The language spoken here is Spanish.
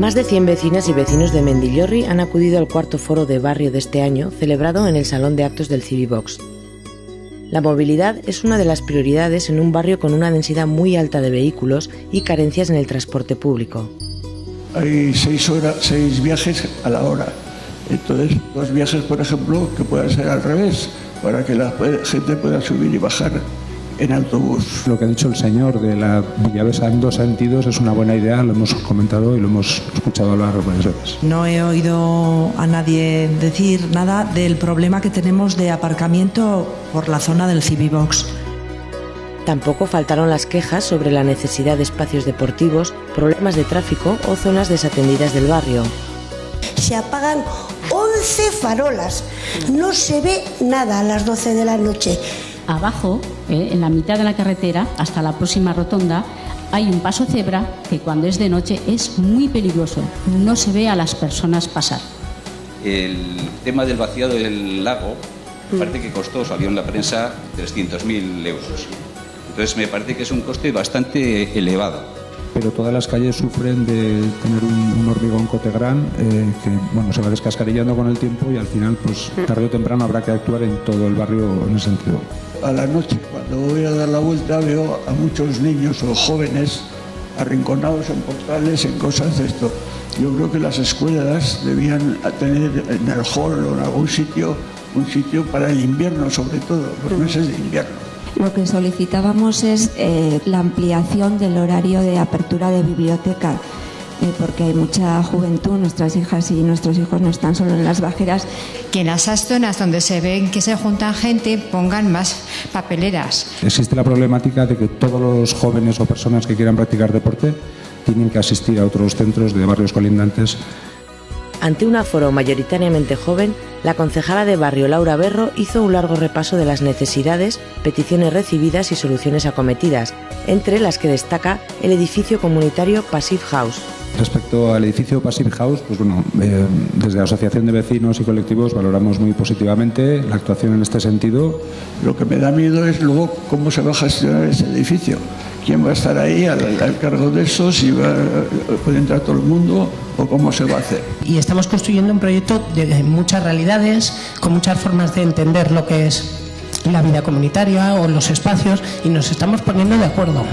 Más de 100 vecinas y vecinos de Mendillorri han acudido al cuarto foro de barrio de este año, celebrado en el Salón de Actos del Civibox. La movilidad es una de las prioridades en un barrio con una densidad muy alta de vehículos y carencias en el transporte público. Hay seis, seis viajes a la hora. Entonces, dos viajes, por ejemplo, que puedan ser al revés, para que la gente pueda subir y bajar en autobús. Lo que ha dicho el señor de la Villavesa en dos sentidos es una buena idea, lo hemos comentado y lo hemos escuchado hablar varias veces. No he oído a nadie decir nada del problema que tenemos de aparcamiento por la zona del Civibox. Tampoco faltaron las quejas sobre la necesidad de espacios deportivos, problemas de tráfico o zonas desatendidas del barrio. Se apagan 11 farolas, no se ve nada a las 12 de la noche abajo, eh, en la mitad de la carretera, hasta la próxima rotonda, hay un paso cebra que cuando es de noche es muy peligroso. No se ve a las personas pasar. El tema del vaciado del lago parece que costó, salió en la prensa, 300.000 euros. Entonces me parece que es un coste bastante elevado pero todas las calles sufren de tener un, hormigón cotegrán eh, que bueno, se va descascarillando con el tiempo y al final, pues tarde o temprano habrá que actuar en todo el barrio en ese sentido. A la noche, cuando voy a dar la vuelta, veo a muchos niños o jóvenes arrinconados en portales, en cosas de esto. Yo creo que las escuelas debían tener en el hall o en algún sitio un sitio para el invierno, sobre todo, los meses de invierno. Lo que solicitábamos es eh, la ampliación del horario de apertura de biblioteca. Eh, porque hay mucha juventud, nuestras hijas y nuestros hijos no están solo en las bajeras. Que en esas zonas donde se ven que se juntan gente pongan más papeleras. Existe la problemática de que todos los jóvenes o personas que quieran practicar deporte tienen que asistir a otros centros de barrios colindantes ante un aforo mayoritariamente joven, la concejala de barrio Laura Berro hizo un largo repaso de las necesidades, peticiones recibidas y soluciones acometidas, entre las que destaca el edificio comunitario Passive House. Respecto al edificio Passive House, pues bueno, eh, desde la Asociación de Vecinos y Colectivos valoramos muy positivamente la actuación en este sentido. Lo que me da miedo es luego cómo se va a gestionar ese edificio quién va a estar ahí al, cargo de eso, si va, puede entrar todo el mundo o cómo se va a hacer. Y estamos construyendo un proyecto de muchas realidades, con muchas formas de entender lo que es la vida comunitaria o los espacios y nos estamos poniendo de acuerdo.